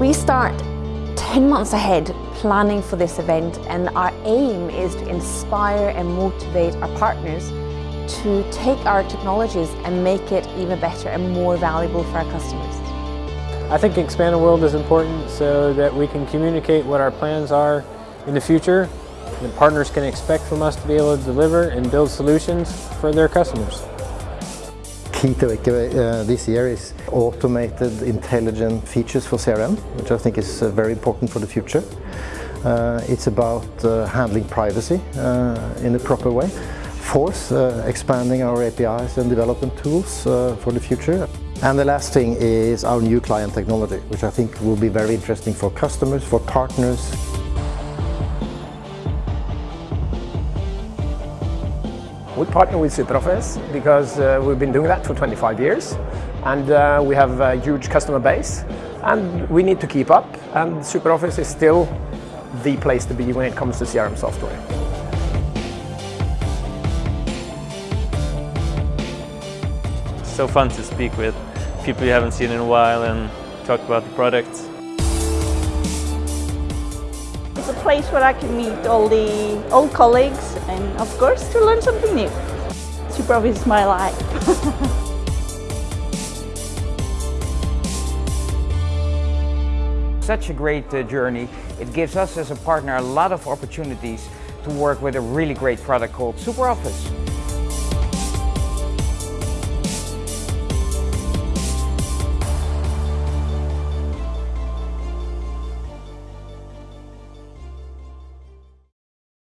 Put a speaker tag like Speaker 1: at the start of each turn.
Speaker 1: We start 10 months ahead planning for this event and our aim is to inspire and motivate our partners to take our technologies and make it even better and more valuable for our customers.
Speaker 2: I think Expand the World is important so that we can communicate what our plans are in the future that partners can expect from us to be able to deliver and build solutions for their customers.
Speaker 3: Key to uh, this year is automated intelligent features for CRM, which I think is uh, very important for the future. Uh, it's about uh, handling privacy uh, in a proper way. Fourth, uh, expanding our APIs and development tools for the future. And the last thing is our new client technology, which I think will be very interesting for customers, for partners.
Speaker 4: We partner with SuperOffice because uh, we've been doing that for 25 years and uh, we have a huge customer base and we need to keep up and SuperOffice is still the place to be when it comes to CRM software.
Speaker 5: so fun to speak with people you haven't seen in a while and talk about the products.
Speaker 6: It's a place where I can meet all the old colleagues and of course to learn something new. SuperOffice is my life.
Speaker 7: Such a great uh, journey. It gives us as a partner a lot of opportunities to work with a really great product called SuperOffice.